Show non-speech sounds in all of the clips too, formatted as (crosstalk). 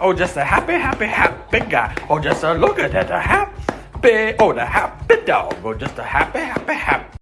Oh, just a happy, happy, happy guy. Oh, just a look at that, a happy, oh, the happy dog. Oh, just a happy, happy, happy.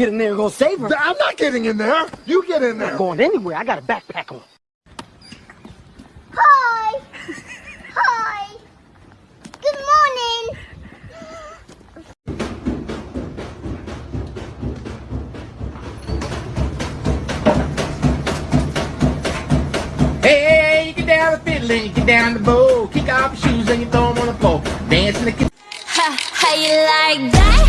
Get in there and go save her. I'm not getting in there. You get in there. Going anywhere. I got a backpack on. Hi. Hi. Good morning. Hey, you get down the fiddle and you get down the bow. Kick off your shoes and you throw 'em on the floor. Dance in the kitchen. Ha, how you like that?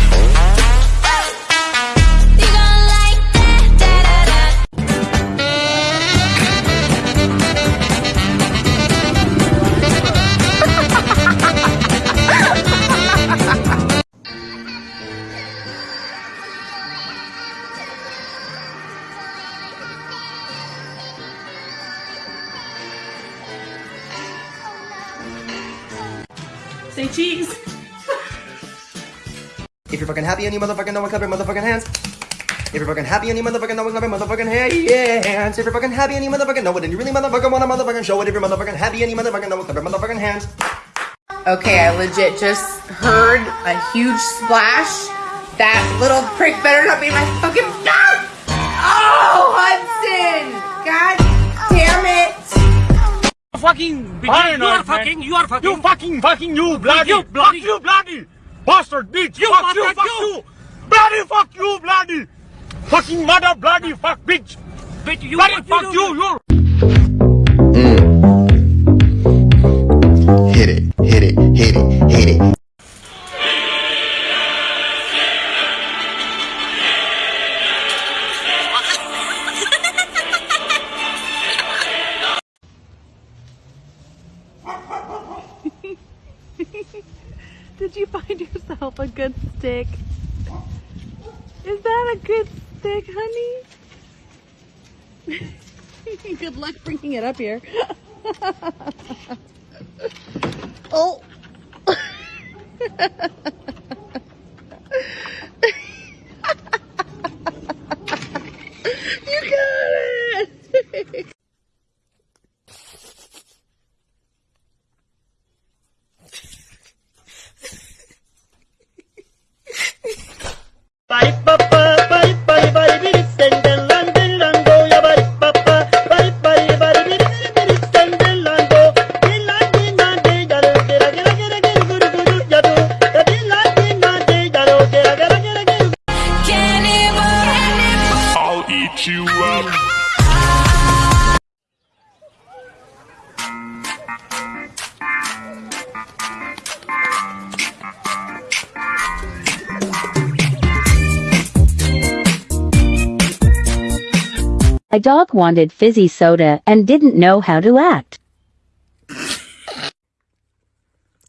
Say cheese. If you're fucking happy and you motherfucking know it, clap your motherfucking hands. If you're fucking happy and you motherfucking know it, clap your motherfucking hands. If you're fucking happy and you motherfucking know it, and you really motherfucking wanna motherfucking show it, if you're motherfucking happy and you motherfucking know it, clap your motherfucking hands. Okay, I legit just heard a huge splash. That little prick better not be my fucking mouth. Oh, Hudson! God damn it! Fucking beginner, you are fucking, you are fucking, you fucking, fucking, you bloody, you bloody, fuck you. bloody, bastard bitch, you fuck you, fuck you, bloody, fuck you, bloody, fucking mother, bloody, fuck bitch, bitch, you, bloody, fuck you, you. Mm. Hit it, hit it, hit it, hit it. A good stick? Is that a good stick, honey? (laughs) good luck bringing it up here. (laughs) oh. (laughs) I'll you up. A dog wanted fizzy soda and didn't know how to act.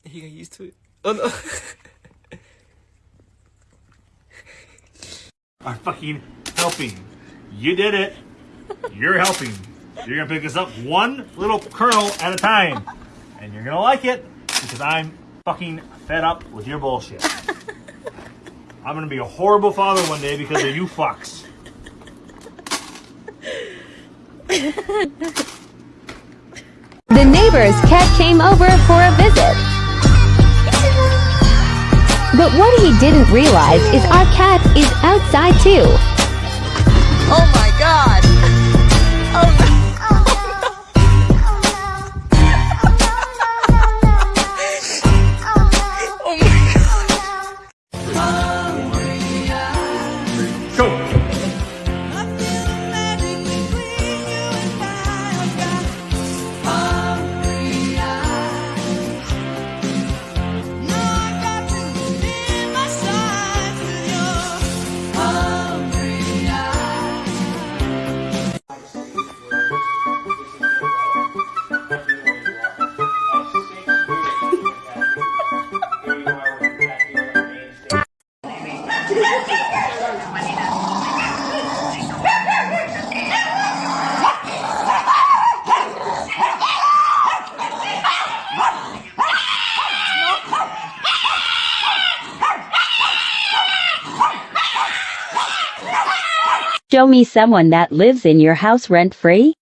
He got used to it. Oh no. I'm fucking helping. You did it. You're helping. You're gonna pick us up one little kernel at a time. And you're gonna like it because I'm fucking fed up with your bullshit. I'm gonna be a horrible father one day because of you fucks. The neighbor's cat came over for a visit. But what he didn't realize is our cat is outside too. Show me someone that lives in your house rent free?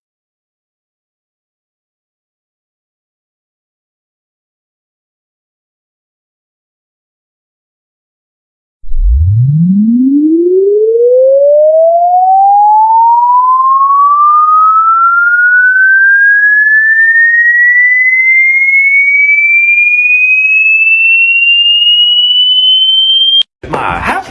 My happy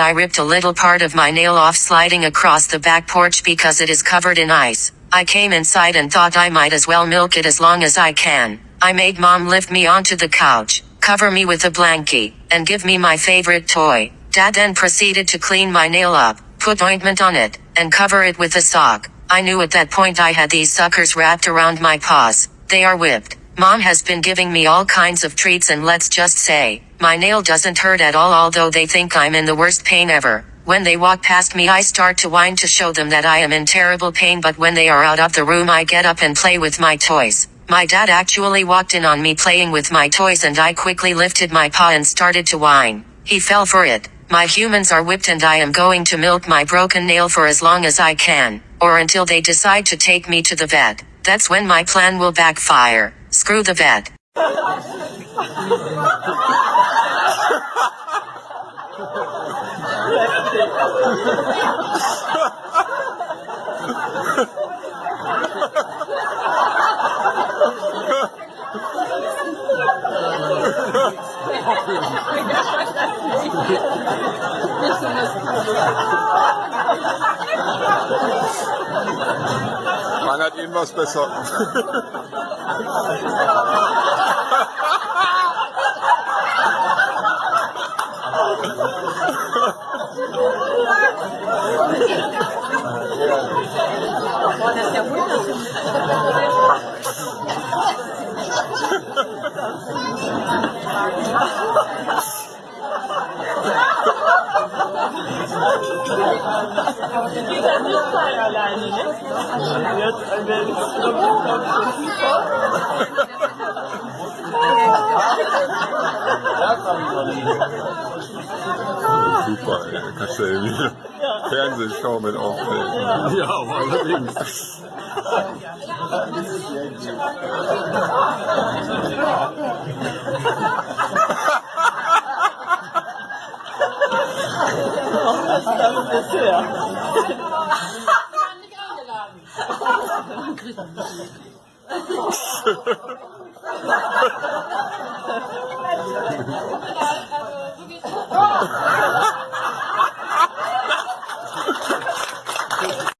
I ripped a little part of my nail off sliding across the back porch because it is covered in ice. I came inside and thought I might as well milk it as long as I can. I made mom lift me onto the couch, cover me with a blankie, and give me my favorite toy. Dad then proceeded to clean my nail up, put ointment on it, and cover it with a sock. I knew at that point I had these suckers wrapped around my paws. They are whipped. Mom has been giving me all kinds of treats and let's just say, my nail doesn't hurt at all although they think I'm in the worst pain ever. When they walk past me I start to whine to show them that I am in terrible pain but when they are out of the room I get up and play with my toys. My dad actually walked in on me playing with my toys and I quickly lifted my paw and started to whine. He fell for it. My humans are whipped and I am going to milk my broken nail for as long as I can, or until they decide to take me to the vet. That's when my plan will backfire. Screw the vet. (laughs) Sag ihm was besser. Das ist ja wunderschön. Super, ey. kannst du irgendwie ja. Fernsehschau mit aufnehmen. Ja, aber allerdings. Ja, das ist bisher. Ich bin nicht eingeladen. also, (laughs) wirklich.